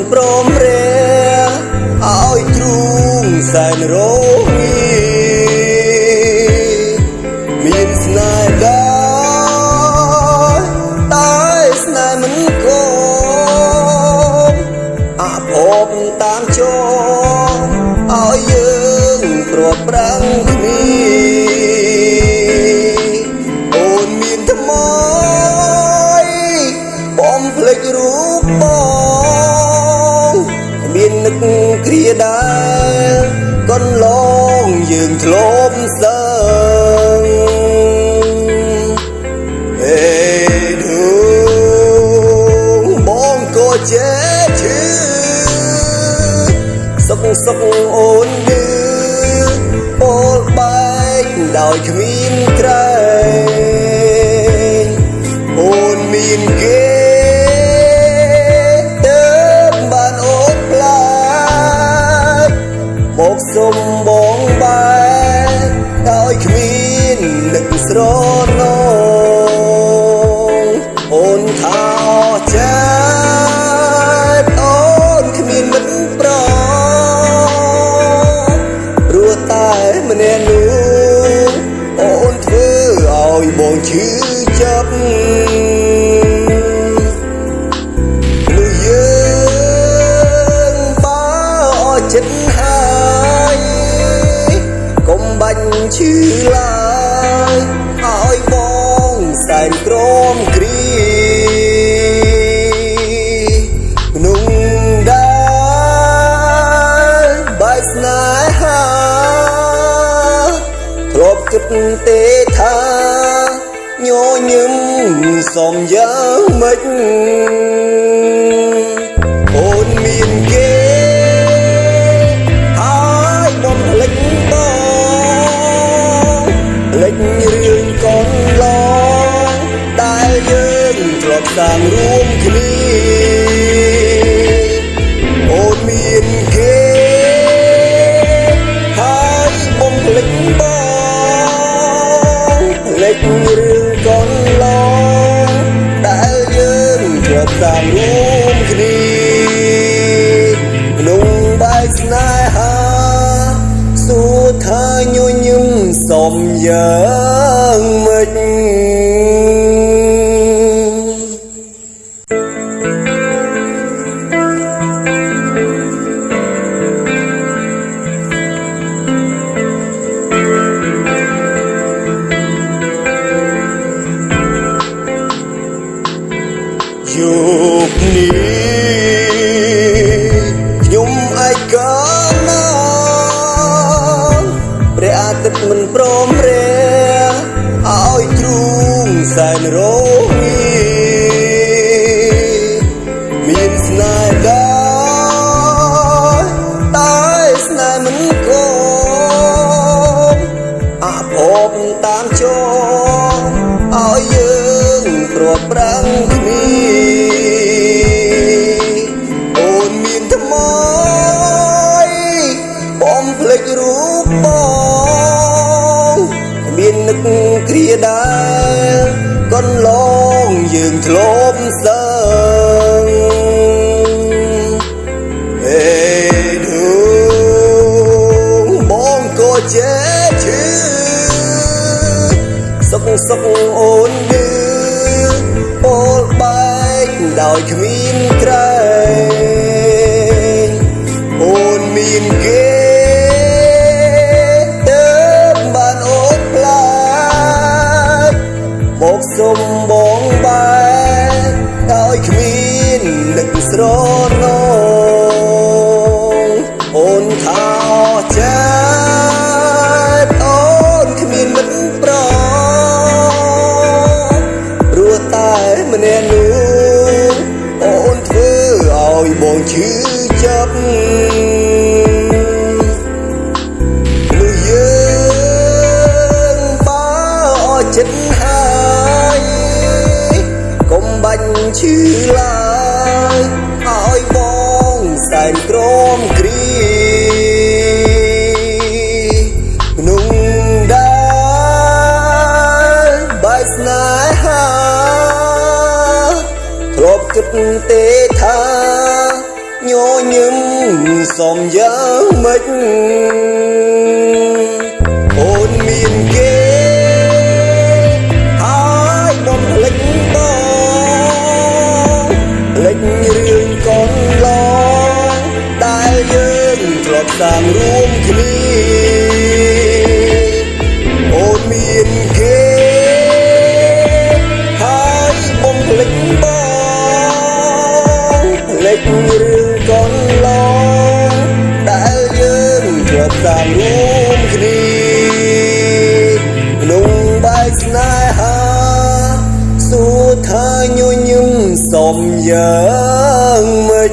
អាទិត្យមិនព្រមរះឲ្យទ្រូងសែនរងាមានស្នេហ៍ដែរតែស្នេហ៍មិនគមអភពតាមចងឲ្យយើងព្រាត់ប្រាំង កន្លងយើងធ្លាប់សើហេឌូបងក៏ចេះឈឺសុកសុកអូនយឺពោលបែកដោយគ្មានក្រែ ឈឺចាប់មនុស្សយើងបើអស់ចិត្តហើយកុំបាញ់ឈឺឡើយឲ្យបងសែនក្រមគ្រីក្នុងដែរបែកស្នេហាធ្លាប់គិតទេថា ញញឹមសំយ៉ាងម៉េចអូនមានគេហើយបំភ្លេចបងភ្លេចរឿងកូនឡងដែលយើងធ្លាប់សាងរួមគ្នាអូនមានគេហើយបំភ្លេចបងភ្លេចរឿង រួមគ្នាក្នុងបែកស្នេហាសួរថាញញឹមសំយ៉ាងម៉េច នេះខ្ញុំឯកណាព្រះអាទិត្យមិនព្រមរះឲ្យទ្រូងសែនរងាមានស្នេហ៍ដែរតែស្នេហ៍មិនគមអភពតាមច ភ្លេចរូបបងមាននឹកគ្រាដែរកន្លងយើងធ្លាប់សើហេឌូបងក៏ចេះឈឺសុកសុកអូនយឺពោលបែកដោយគ្មាន មកសុំបងបែកដោយគ្មាននឹកស្រណ គិតទេថាញញឹមសំយ៉ាងម៉េច យើងធ្លាប់សាងរួមគ្នាក្នុងបែកស្នេហាសួរថាញញឹមសំយ៉ាងម៉េច